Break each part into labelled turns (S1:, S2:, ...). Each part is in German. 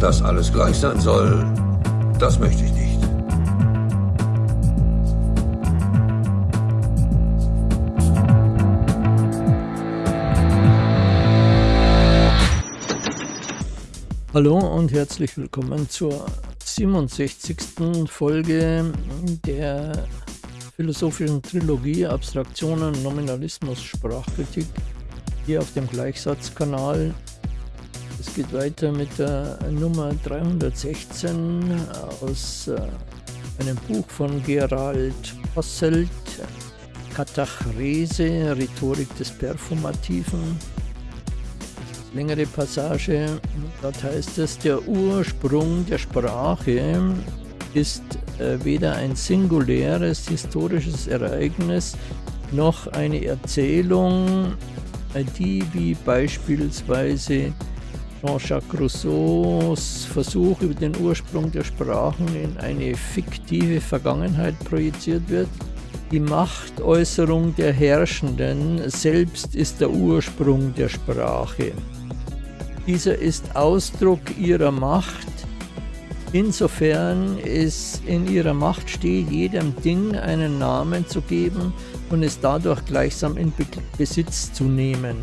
S1: Dass alles gleich sein soll, das möchte ich nicht.
S2: Hallo und herzlich willkommen zur 67. Folge der philosophischen Trilogie Abstraktionen, Nominalismus, Sprachkritik hier auf dem Gleichsatzkanal. Es geht weiter mit der Nummer 316 aus äh, einem Buch von Gerald Posselt, Katachrese, Rhetorik des Perfumativen. Längere Passage, dort heißt es, der Ursprung der Sprache ist äh, weder ein singuläres historisches Ereignis noch eine Erzählung, äh, die wie beispielsweise Jean-Jacques Rousseaus Versuch über den Ursprung der Sprachen in eine fiktive Vergangenheit projiziert wird. Die Machtäußerung der Herrschenden selbst ist der Ursprung der Sprache. Dieser ist Ausdruck ihrer Macht, insofern es in ihrer Macht steht, jedem Ding einen Namen zu geben und es dadurch gleichsam in Besitz zu nehmen.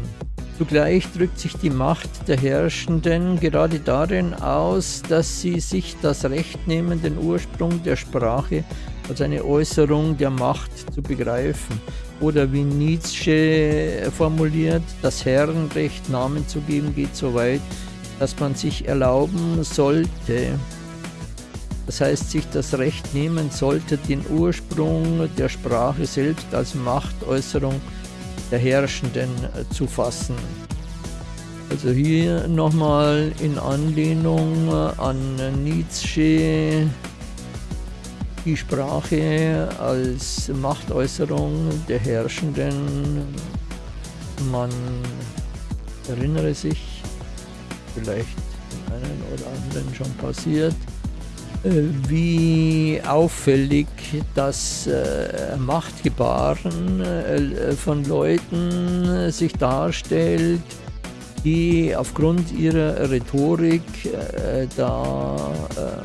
S2: Zugleich drückt sich die Macht der Herrschenden gerade darin aus, dass sie sich das Recht nehmen, den Ursprung der Sprache als eine Äußerung der Macht zu begreifen. Oder wie Nietzsche formuliert, das Herrenrecht Namen zu geben geht so weit, dass man sich erlauben sollte, das heißt, sich das Recht nehmen sollte, den Ursprung der Sprache selbst als Machtäußerung der Herrschenden äh, zu fassen. Also hier nochmal in Anlehnung äh, an Nietzsche die Sprache als Machtäußerung der Herrschenden. Man erinnere sich, vielleicht den einen oder anderen schon passiert, wie auffällig das äh, Machtgebaren äh, von Leuten sich darstellt, die aufgrund ihrer Rhetorik äh, da äh,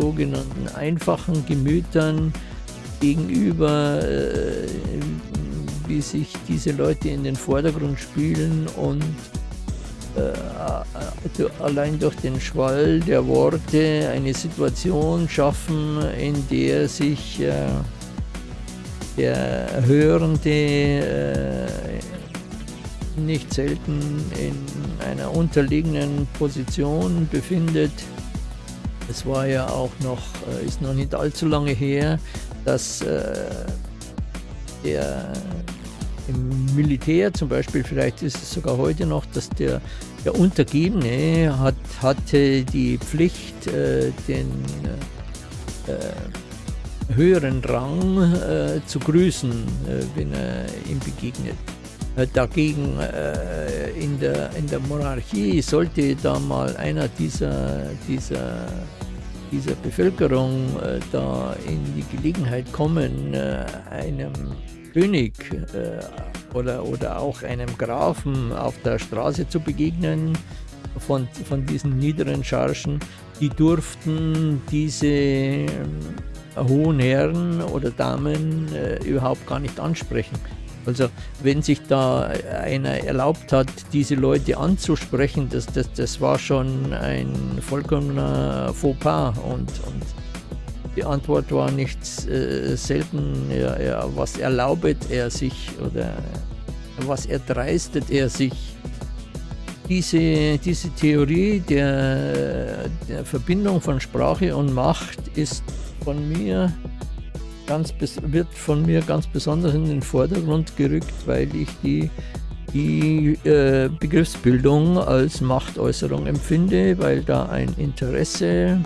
S2: sogenannten einfachen Gemütern gegenüber, äh, wie sich diese Leute in den Vordergrund spielen und äh, allein durch den Schwall der Worte eine Situation schaffen, in der sich äh, der Hörende äh, nicht selten in einer unterliegenden Position befindet. Es war ja auch noch, ist noch nicht allzu lange her, dass der im Militär zum Beispiel, vielleicht ist es sogar heute noch, dass der, der Untergebene hat, hatte die Pflicht, äh, den äh, höheren Rang äh, zu grüßen, äh, wenn er ihm begegnet. Äh, dagegen äh, in, der, in der Monarchie sollte da mal einer dieser, dieser, dieser Bevölkerung da in die Gelegenheit kommen, einem König äh, oder, oder auch einem Grafen auf der Straße zu begegnen von, von diesen niederen Chargen, die durften diese äh, hohen Herren oder Damen äh, überhaupt gar nicht ansprechen. Also wenn sich da einer erlaubt hat, diese Leute anzusprechen, das, das, das war schon ein vollkommener Fauxpas und, und die Antwort war nicht äh, selten, ja, ja, was erlaubet er sich oder was erdreistet er sich. Diese, diese Theorie der, der Verbindung von Sprache und Macht ist von mir ganz, wird von mir ganz besonders in den Vordergrund gerückt, weil ich die, die äh, Begriffsbildung als Machtäußerung empfinde, weil da ein Interesse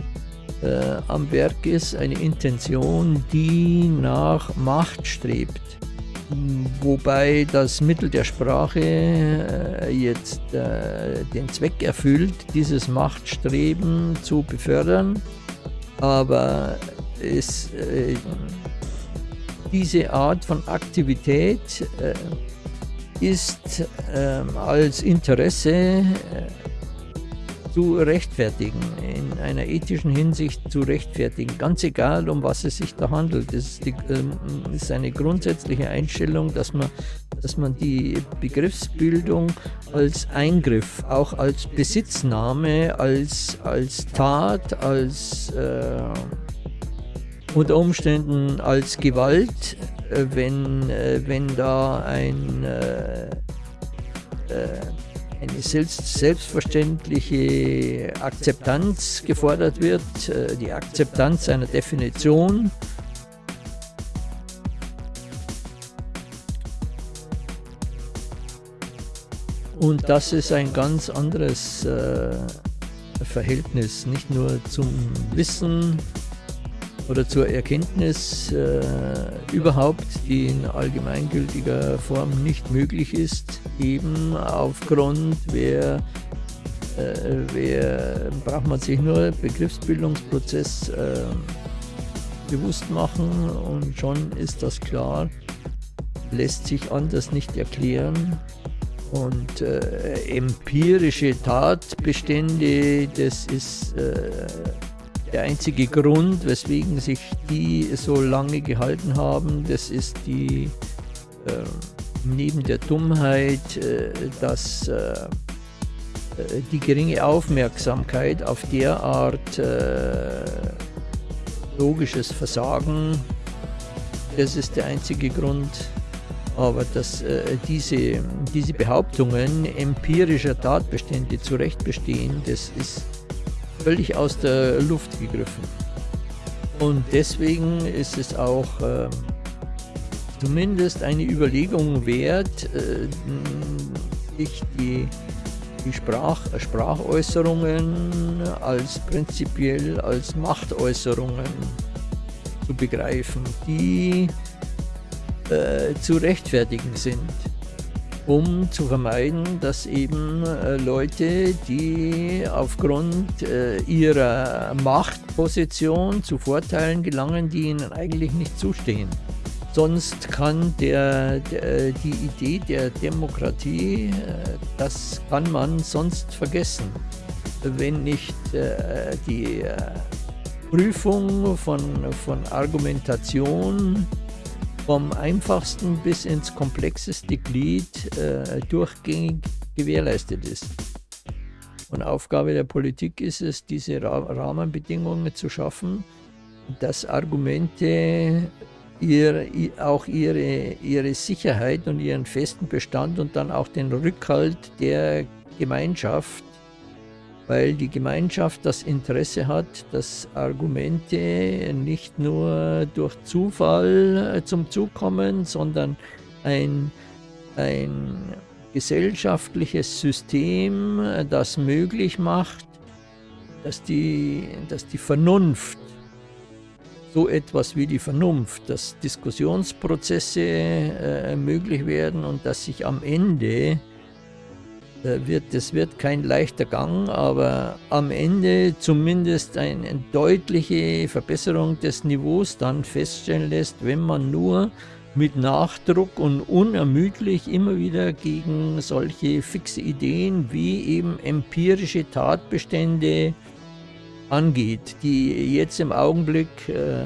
S2: äh, am Werk ist, eine Intention, die nach Macht strebt. Wobei das Mittel der Sprache äh, jetzt äh, den Zweck erfüllt, dieses Machtstreben zu befördern, aber es, äh, diese Art von Aktivität äh, ist ähm, als Interesse äh, zu rechtfertigen, in einer ethischen Hinsicht zu rechtfertigen, ganz egal, um was es sich da handelt. Es ist, die, äh, ist eine grundsätzliche Einstellung, dass man, dass man die Begriffsbildung als Eingriff, auch als Besitznahme, als, als Tat, als äh, unter Umständen als Gewalt, äh, wenn, äh, wenn da ein äh, eine selbstverständliche Akzeptanz gefordert wird, äh, die Akzeptanz einer Definition. Und das ist ein ganz anderes äh, Verhältnis, nicht nur zum Wissen, oder zur Erkenntnis äh, überhaupt, die in allgemeingültiger Form nicht möglich ist, eben aufgrund, wer, äh, wer braucht man sich nur Begriffsbildungsprozess äh, bewusst machen und schon ist das klar, lässt sich anders nicht erklären. Und äh, empirische Tatbestände, das ist äh, der einzige Grund, weswegen sich die so lange gehalten haben, das ist die äh, neben der Dummheit, äh, dass äh, äh die geringe Aufmerksamkeit auf derart äh, logisches Versagen, das ist der einzige Grund, aber dass äh, diese, diese Behauptungen empirischer Tatbestände zu Recht bestehen, das ist völlig aus der Luft gegriffen. Und deswegen ist es auch äh, zumindest eine Überlegung wert, äh, sich die, die Sprach, Sprachäußerungen als prinzipiell als Machtäußerungen zu begreifen, die äh, zu rechtfertigen sind um zu vermeiden, dass eben äh, Leute, die aufgrund äh, ihrer Machtposition zu Vorteilen gelangen, die ihnen eigentlich nicht zustehen. Sonst kann der, der, die Idee der Demokratie, äh, das kann man sonst vergessen, wenn nicht die Prüfung von, von Argumentation vom einfachsten bis ins komplexeste Glied äh, durchgängig gewährleistet ist. Und Aufgabe der Politik ist es, diese Rahmenbedingungen zu schaffen, dass Argumente ihr, auch ihre, ihre Sicherheit und ihren festen Bestand und dann auch den Rückhalt der Gemeinschaft weil die Gemeinschaft das Interesse hat, dass Argumente nicht nur durch Zufall äh, zum Zug kommen, sondern ein, ein gesellschaftliches System, äh, das möglich macht, dass die, dass die Vernunft, so etwas wie die Vernunft, dass Diskussionsprozesse äh, möglich werden und dass sich am Ende wird, das wird kein leichter Gang, aber am Ende zumindest eine deutliche Verbesserung des Niveaus dann feststellen lässt, wenn man nur mit Nachdruck und unermüdlich immer wieder gegen solche fixe Ideen wie eben empirische Tatbestände angeht, die jetzt im Augenblick äh,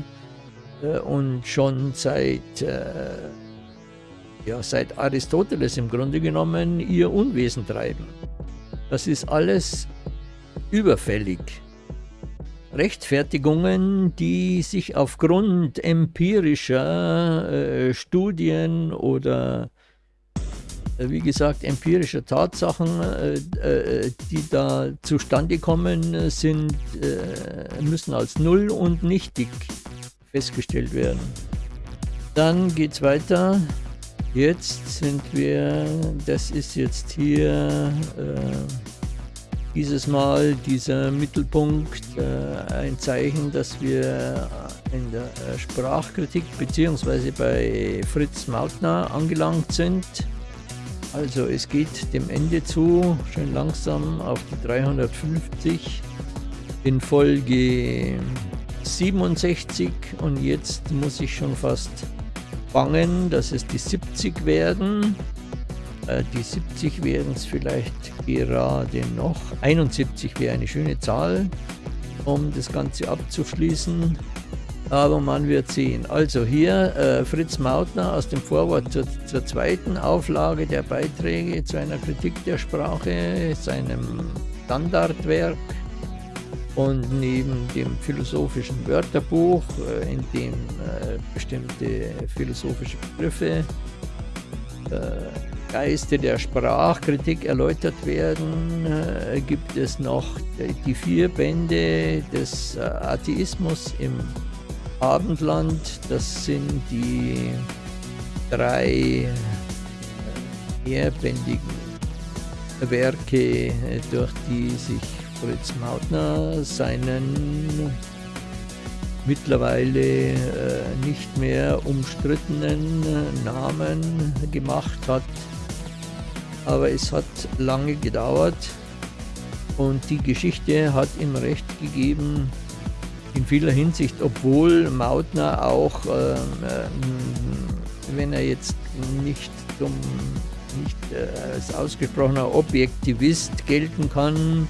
S2: äh und schon seit äh, ja, seit Aristoteles im Grunde genommen ihr Unwesen treiben. Das ist alles überfällig. Rechtfertigungen, die sich aufgrund empirischer äh, Studien oder äh, wie gesagt empirischer Tatsachen, äh, äh die da zustande kommen, sind, äh, müssen als null und nichtig festgestellt werden. Dann geht es weiter. Jetzt sind wir, das ist jetzt hier äh, dieses Mal dieser Mittelpunkt, äh, ein Zeichen, dass wir in der Sprachkritik bzw. bei Fritz Mautner angelangt sind. Also es geht dem Ende zu, schön langsam auf die 350 in Folge 67 und jetzt muss ich schon fast bangen, dass es die 70 werden. Äh, die 70 wären es vielleicht gerade noch. 71 wäre eine schöne Zahl, um das Ganze abzuschließen. Aber man wird sehen. Also hier äh, Fritz Mautner aus dem Vorwort zur, zur, zweiten Auflage der Beiträge zu einer Kritik der Sprache, seinem Standardwerk und neben dem philosophischen Wörterbuch, äh, in dem äh, bestimmte philosophische Begriffe äh, Geiste der Sprachkritik erläutert werden, gibt es noch die vier Bände des Atheismus im Abendland. Das sind die drei mehrbändigen Werke, durch die sich Fritz Mautner seinen mittlerweile äh, nicht mehr umstrittenen Namen gemacht hat. Aber es hat lange gedauert und die Geschichte hat ihm recht gegeben in vieler Hinsicht, obwohl Mautner auch, äh, äh, wenn er jetzt nicht zum nicht äh, als ausgesprochener Objektivist gelten kann,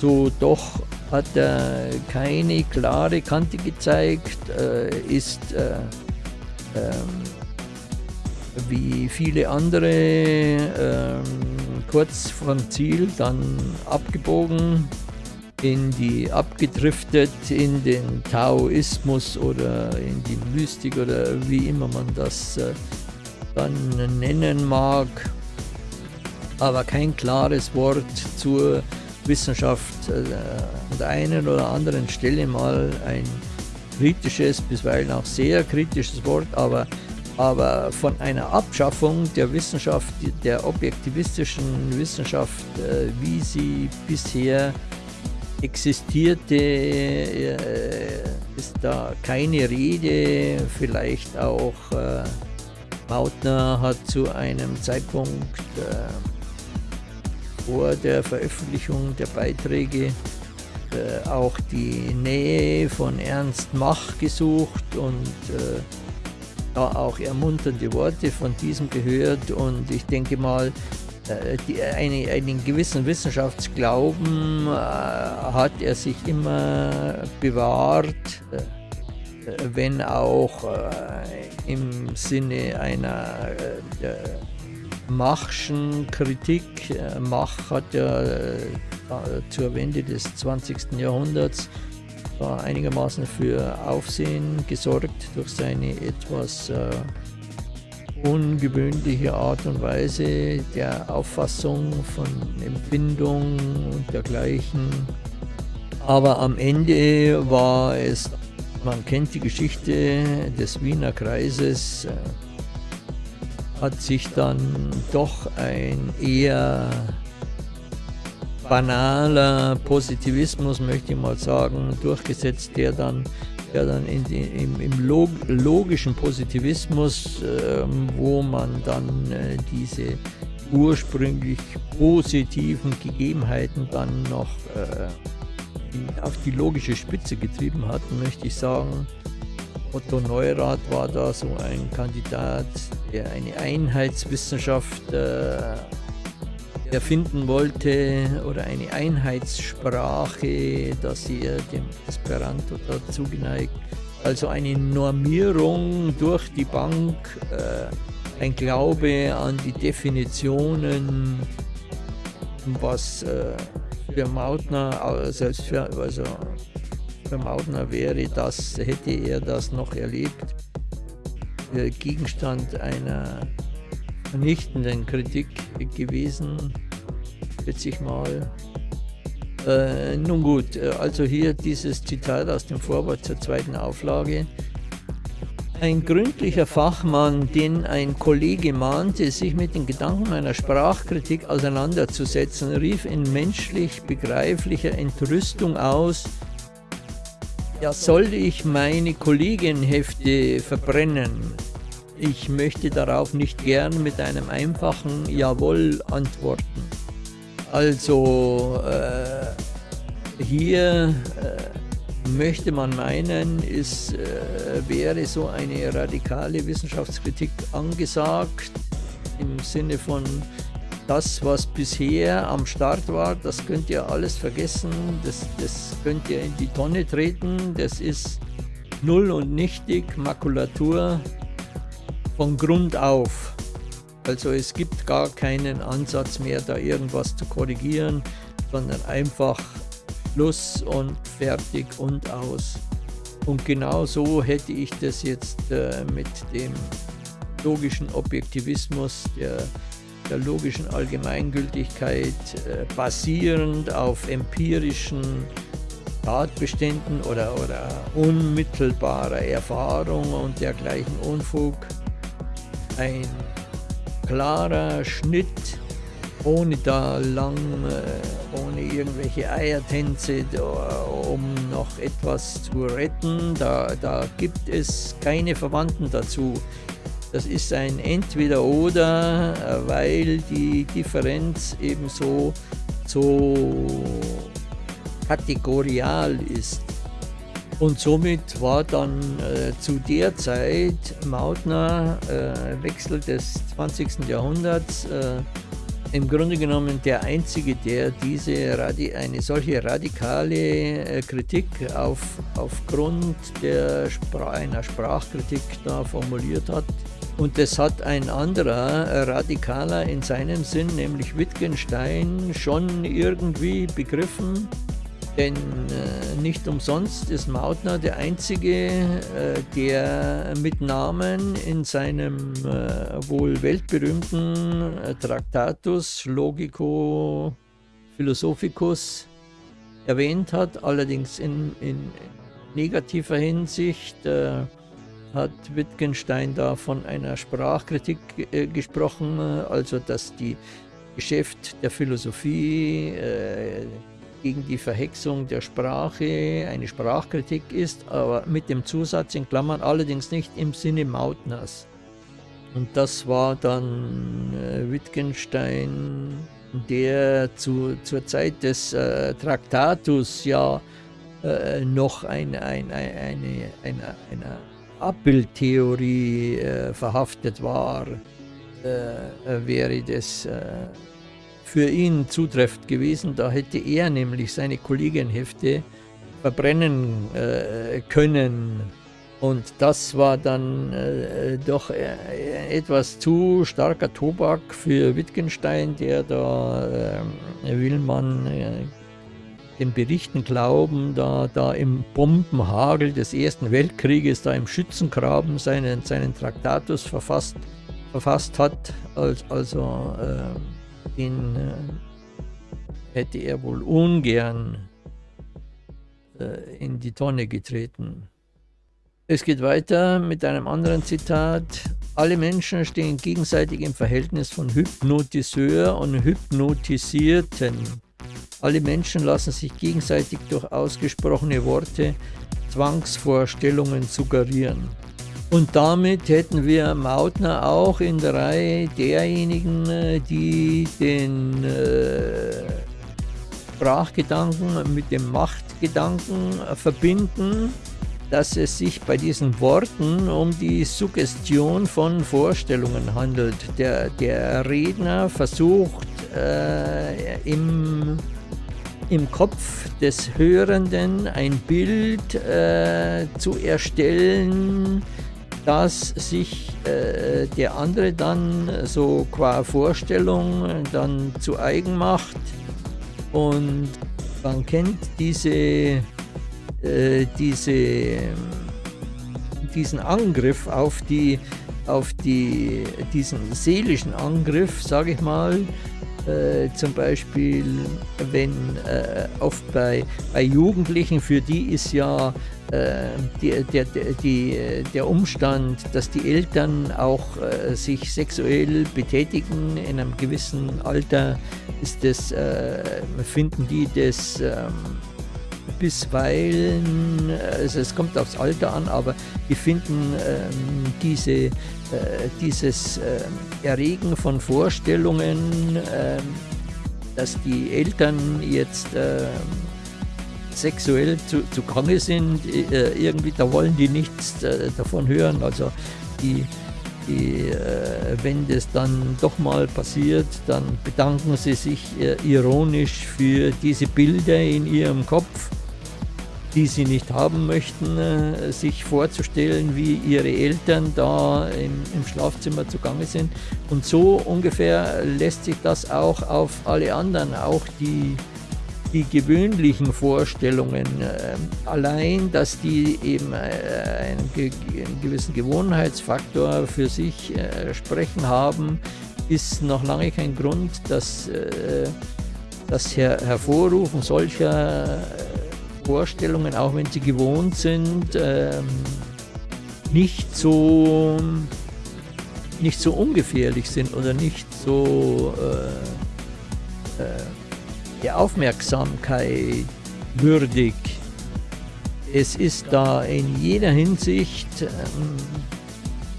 S2: so doch hat er keine klare Kante gezeigt, äh, ist äh, ähm, wie viele andere ähm, kurz vom Ziel dann abgebogen, in die abgedriftet in den Taoismus oder in die Mystik oder wie immer man das äh, dann nennen mag, aber kein klares Wort zur Wissenschaft äh, an der einen oder anderen Stelle mal ein kritisches, bisweilen auch sehr kritisches Wort, aber, aber von einer Abschaffung der Wissenschaft, der objektivistischen Wissenschaft, äh, wie sie bisher existierte, äh, ist da keine Rede, vielleicht auch Mautner hat zu einem Zeitpunkt vor der Veröffentlichung der Beiträge äh, auch die Nähe von Ernst Mach gesucht und äh, da auch ermunternde Worte von diesem gehört. Und ich denke mal, äh, die, eine, einen gewissen Wissenschaftsglauben äh, hat er sich immer bewahrt, äh, wenn auch im Sinne einer Machschen Kritik. Äh, Mach hat ja äh, zur Wende des 20. Jahrhunderts einigermaßen für Aufsehen gesorgt durch seine etwas äh, ungewöhnliche Art und Weise der Auffassung von Empfindung und dergleichen. Aber am Ende war es, man kennt die Geschichte des Wiener Kreises, hat sich dann doch ein eher banaler Positivismus, möchte ich mal sagen, durchgesetzt, der dann, der dann in im, im Log logischen Positivismus, äh, wo man dann äh, diese ursprünglich positiven Gegebenheiten dann noch äh, auf die logische Spitze getrieben hat, möchte ich sagen, Otto Neurath war da so ein Kandidat, der eine Einheitswissenschaft äh, erfinden wollte oder eine Einheitssprache, dass er dem Esperanto dazu geneigt. Also eine Normierung durch die Bank, äh, ein Glaube an die Definitionen, was äh, für Mautner, selbst für, also für Mautner wäre das, hätte er das noch erlebt, Gegenstand einer vernichtenden Kritik gewesen, schätze ich mal. Äh, nun gut, äh, also hier dieses Zitat aus dem Vorwort zur zweiten Auflage. Ein gründlicher Fachmann, den ein Kollege mahnte, sich mit den Gedanken einer Sprachkritik auseinanderzusetzen, rief in menschlich begreiflicher Entrüstung aus, ja, soll ich meine Kollegenhefte verbrennen? Ich möchte darauf nicht gern mit einem einfachen Jawohl antworten. Also äh, hier äh, möchte man meinen, es äh, wäre so eine radikale Wissenschaftskritik angesagt, im Sinne von das, was bisher am Start war, das könnt ihr alles vergessen, das, das könnt ihr in die Tonne treten, das ist null und nichtig, Makulatur von Grund auf. Also es gibt gar keinen Ansatz mehr, da irgendwas zu korrigieren, sondern einfach Schluss und fertig und aus. Und genau so hätte ich das jetzt äh, mit dem logischen Objektivismus, der, der logischen Allgemeingültigkeit, äh, basierend auf empirischen Tatbeständen oder, oder unmittelbarer Erfahrung und dergleichen Unfug, ein klarer Schnitt ohne da lang, äh, ohne irgendwelche Eiertänze, um noch etwas zu retten. Da, da gibt es keine Verwandten dazu. Das ist ein Entweder-Oder, weil die Differenz ebenso so kategorial ist. Und somit war dann äh, zu der Zeit Mautner, äh, Wechsel des 20. Jahrhunderts, äh, im Grunde genommen der Einzige, der diese eine solche radikale äh, Kritik auf, aufgrund der Spra einer Sprachkritik da formuliert hat. Und das hat ein anderer äh, Radikaler in seinem Sinn, nämlich Wittgenstein, schon irgendwie begriffen. Denn äh, nicht umsonst ist Mautner der Einzige, äh, der mit Namen in seinem äh, wohl weltberühmten äh, Tractatus Logico Philosophicus erwähnt hat, allerdings in, in negativer Hinsicht äh, hat Wittgenstein da von einer Sprachkritik äh, gesprochen, also dass die Geschäft der Philosophie gegen die Verhexung der Sprache eine Sprachkritik ist, aber mit dem Zusatz in Klammern allerdings nicht im Sinne Mautners. Und das war dann äh, Wittgenstein, der zu, zur Zeit des äh, Traktatus ja äh, noch ein, ein, ein, eine, eine, eine Abbildtheorie äh, verhaftet war, äh, wäre das äh, für ihn zutreffend gewesen. Da hätte er nämlich seine Kollegienhefte verbrennen äh, können. Und das war dann äh, doch äh, etwas zu starker Tobak für Wittgenstein, der da, äh, man äh, den Berichten glauben, da, da im Bombenhagel des Ersten Weltkrieges, da im Schützengraben seinen, seinen Traktatus verfasst, verfasst hat, als, also äh, den äh, hätte er wohl ungern äh, in die Tonne getreten. Es geht weiter mit einem anderen Zitat. Alle Menschen stehen gegenseitig im Verhältnis von Hypnotiseur und Hypnotisierten. Alle Menschen lassen sich gegenseitig durch ausgesprochene Worte Zwangsvorstellungen suggerieren. Und damit hätten wir Mautner auch in der Reihe derjenigen, äh, die den äh, Sprachgedanken mit dem Machtgedanken verbinden, dass es sich bei diesen Worten um die Suggestion von Vorstellungen handelt. Der, der Redner versucht äh, im, im Kopf des Hörenden ein Bild äh, zu erstellen, dass sich äh, der andere dann so qua Vorstellung dann zu eigen macht. Und man kennt diese, äh, diese, diesen Angriff auf die, auf die, diesen seelischen Angriff, sage ich mal, äh, zum Beispiel, wenn äh, oft bei, bei Jugendlichen, für die ist ja äh, die, der, die, der Umstand, dass die Eltern auch äh, sich sexuell betätigen in einem gewissen Alter, ist das, äh, finden die das ähm, bisweilen, also es kommt aufs Alter an, aber die finden ähm, diese, äh, dieses äh, Erregen von Vorstellungen, äh, dass die Eltern jetzt ähm, sexuell zu, zu Gange sind, äh, irgendwie, da wollen die nichts äh, davon hören. Also die die, äh, wenn das dann doch mal passiert, dann bedanken sie sich äh, ironisch für diese Bilder in ihrem Kopf, die sie nicht haben möchten, äh, sich vorzustellen, wie ihre Eltern da im, im Schlafzimmer zugange sind. Und so ungefähr lässt sich das auch auf alle anderen, auch die die gewöhnlichen Vorstellungen, äh, allein, dass die eben äh, einen, einen, gewissen Gewohnheitsfaktor für sich äh, sprechen haben, ist noch lange kein Grund, dass das Her Hervorrufen solcher Vorstellungen, auch wenn sie gewohnt sind, ähm, nicht so nicht so ungefährlich sind oder nicht so äh, der Aufmerksamkeit würdig. Es ist da in jeder Hinsicht ähm,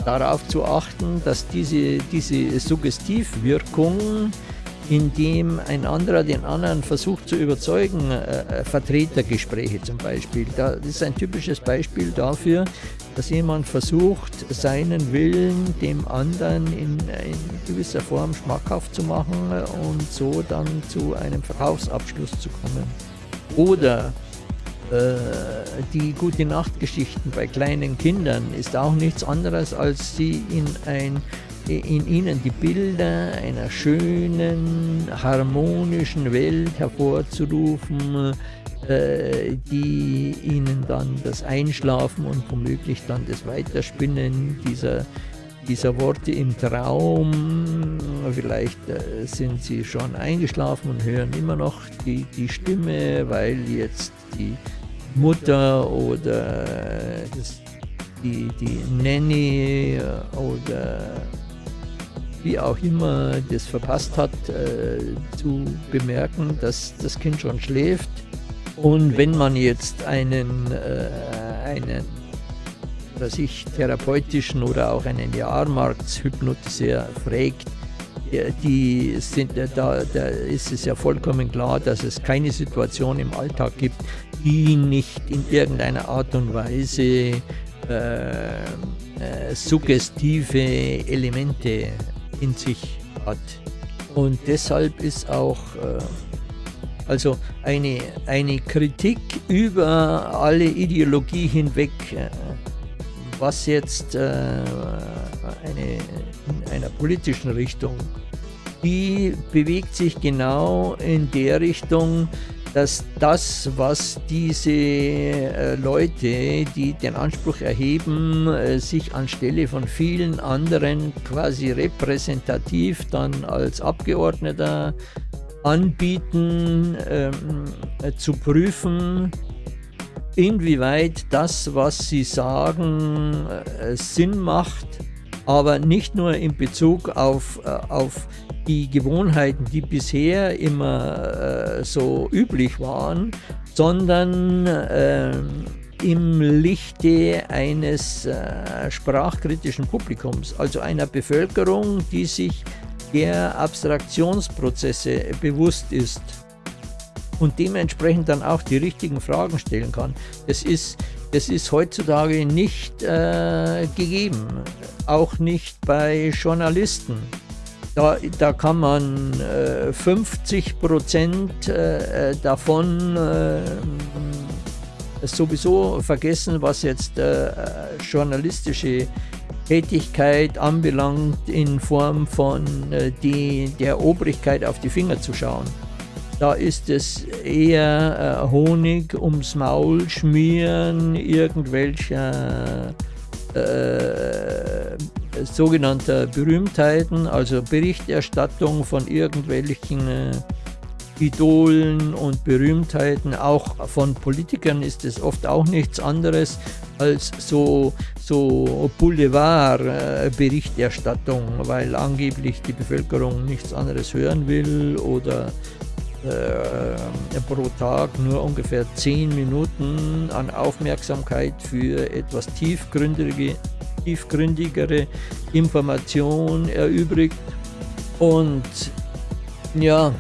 S2: darauf zu achten, dass diese, diese Suggestivwirkung, indem ein anderer den anderen versucht zu überzeugen, äh, Vertretergespräche zum Beispiel, das ist ein typisches Beispiel dafür, dass jemand versucht, seinen Willen dem anderen in, in gewisser Form schmackhaft zu machen und so dann zu einem Verkaufsabschluss zu kommen. Oder äh, die gute Nachtgeschichten bei kleinen Kindern ist auch nichts anderes, als sie in, ein, in ihnen die Bilder einer schönen, harmonischen Welt hervorzurufen, äh, die ihnen dann das Einschlafen und womöglich dann das Weiterspinnen dieser, dieser Worte im Traum, vielleicht äh, sind sie schon eingeschlafen und hören immer noch die, die Stimme, weil jetzt die Mutter oder das, die, die Nanny oder wie auch immer das verpasst hat, äh, zu bemerken, dass das Kind schon schläft. Und wenn man jetzt einen, äh, einen sich therapeutischen oder auch einen Jahrmarktshypnotiseur fragt, die sind, da, da ist es ja vollkommen klar, dass es keine Situation im Alltag gibt, die nicht in irgendeiner Art und Weise äh, äh, suggestive Elemente in sich hat. Und deshalb ist auch äh, also eine, eine Kritik über alle Ideologie hinweg, äh, was jetzt äh, eine, in einer politischen Richtung, die bewegt sich genau in der Richtung, dass das, was diese äh, Leute, die den Anspruch erheben, sich anstelle von vielen anderen quasi repräsentativ dann als Abgeordneter anbieten, ähm, äh, zu prüfen, inwieweit das, was sie sagen, äh, Sinn macht, aber nicht nur in Bezug auf, äh, auf die Gewohnheiten, die bisher immer äh, so üblich waren, sondern ähm, im Lichte eines äh, sprachkritischen Publikums, also einer Bevölkerung, die sich der Abstraktionsprozesse bewusst ist und dementsprechend dann auch die richtigen Fragen stellen kann. Das ist, das ist heutzutage nicht äh, gegeben, auch nicht bei Journalisten. Da, da kann man äh, 50 Prozent äh, davon äh, sowieso vergessen, was jetzt äh, journalistische Tätigkeit anbelangt, in Form von äh, die, der Obrigkeit auf die Finger zu schauen. Da ist es eher äh, Honig ums Maul schmieren, irgendwelcher äh, sogenannter Berühmtheiten, also Berichterstattung von irgendwelchen äh, Idolen und Berühmtheiten, auch von Politikern ist es oft auch nichts anderes als so, so Boulevard-Berichterstattung, weil angeblich die Bevölkerung nichts anderes hören will oder äh, pro Tag nur ungefähr 10 Minuten an Aufmerksamkeit für etwas tiefgründige, tiefgründigere Information erübrigt. Und ja,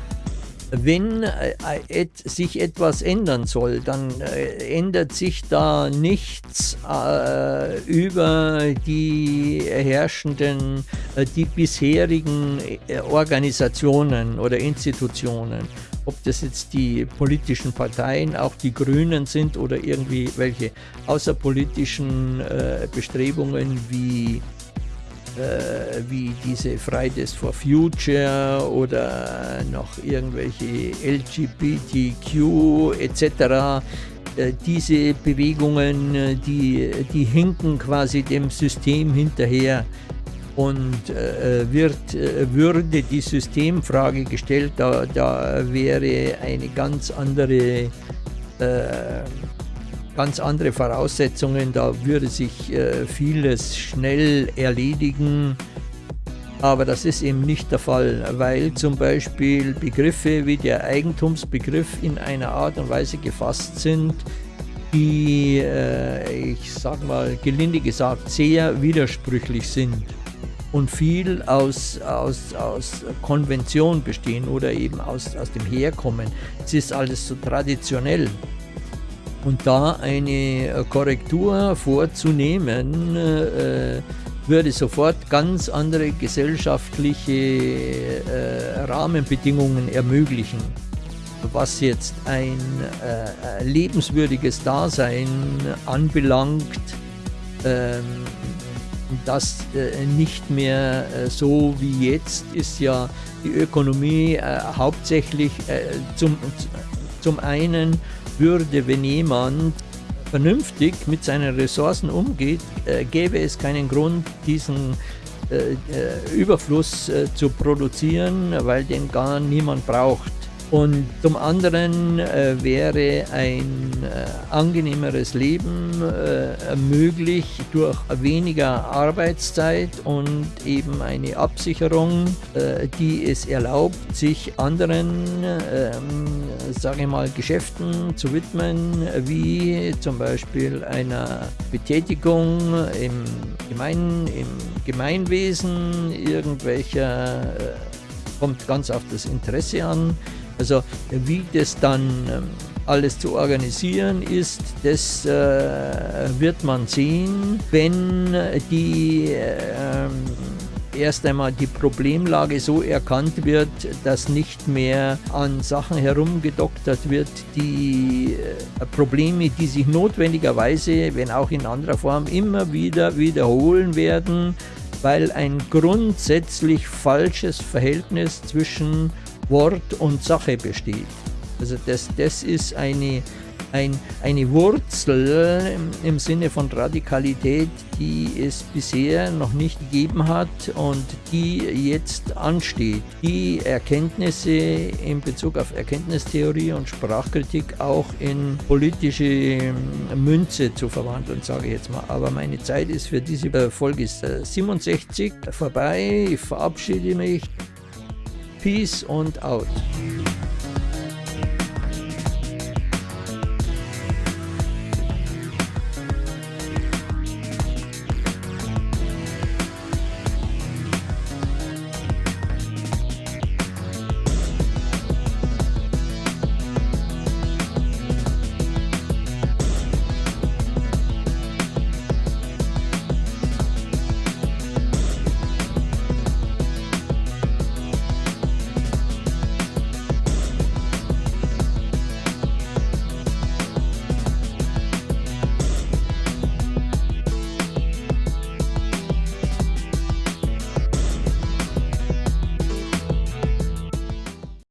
S2: wenn äh, sich etwas ändern soll, dann äh, ändert sich da nichts äh, über die herrschenden, äh, die bisherigen äh, Organisationen oder Institutionen. Ob das jetzt die politischen Parteien, auch die Grünen sind oder irgendwie welche außerpolitischen äh, Bestrebungen wie äh, wie diese Fridays for Future oder noch irgendwelche LGBTQ etc. Äh, diese Bewegungen, die, die hinken quasi dem System hinterher und äh, wird, äh, würde die Systemfrage gestellt, da, da wäre eine ganz andere äh, ganz andere Voraussetzungen, da würde sich äh, vieles schnell erledigen. Aber das ist eben nicht der Fall, weil zum Beispiel Begriffe wie der Eigentumsbegriff in einer Art und Weise gefasst sind, die, äh, ich sag mal gelinde gesagt, sehr widersprüchlich sind und viel aus, aus, aus Konvention bestehen oder eben aus, aus dem Herkommen. Es ist alles so traditionell. Und da eine äh, Korrektur vorzunehmen, äh, würde sofort ganz andere gesellschaftliche äh, Rahmenbedingungen ermöglichen, was jetzt ein äh, lebenswürdiges Dasein anbelangt, ähm, das äh, nicht mehr äh, so wie jetzt ist ja die Ökonomie hauptsächlich zum, zum einen würde, wenn jemand vernünftig mit seinen Ressourcen umgeht, äh, gäbe es keinen Grund, diesen äh, äh Überfluss äh, zu produzieren, weil den gar niemand braucht. Und zum anderen äh, wäre ein äh, angenehmeres Leben äh, möglich durch weniger Arbeitszeit und eben eine Absicherung, äh, die es erlaubt, sich anderen, ähm, sage ich mal, Geschäften zu widmen, wie zum Beispiel einer Betätigung im, Gemein, im Gemeinwesen, irgendwelcher, äh, kommt ganz auf das Interesse an, also wie das dann ähm, alles zu organisieren ist, das äh, wird man sehen, wenn die äh, erst einmal die Problemlage so erkannt wird, dass nicht mehr an Sachen herumgedoktert wird, die äh, Probleme, die sich notwendigerweise, wenn auch in anderer Form, immer wieder wiederholen werden, weil ein grundsätzlich falsches Verhältnis zwischen Wort und Sache besteht. Also das, das ist eine, ein, eine Wurzel im, im, Sinne von Radikalität, die es bisher noch nicht gegeben hat und die jetzt ansteht. Die Erkenntnisse in Bezug auf Erkenntnistheorie und Sprachkritik auch in politische Münze zu verwandeln, sage ich jetzt mal. Aber meine Zeit ist für diese Folge 67 vorbei. Ich verabschiede mich. Peace und out.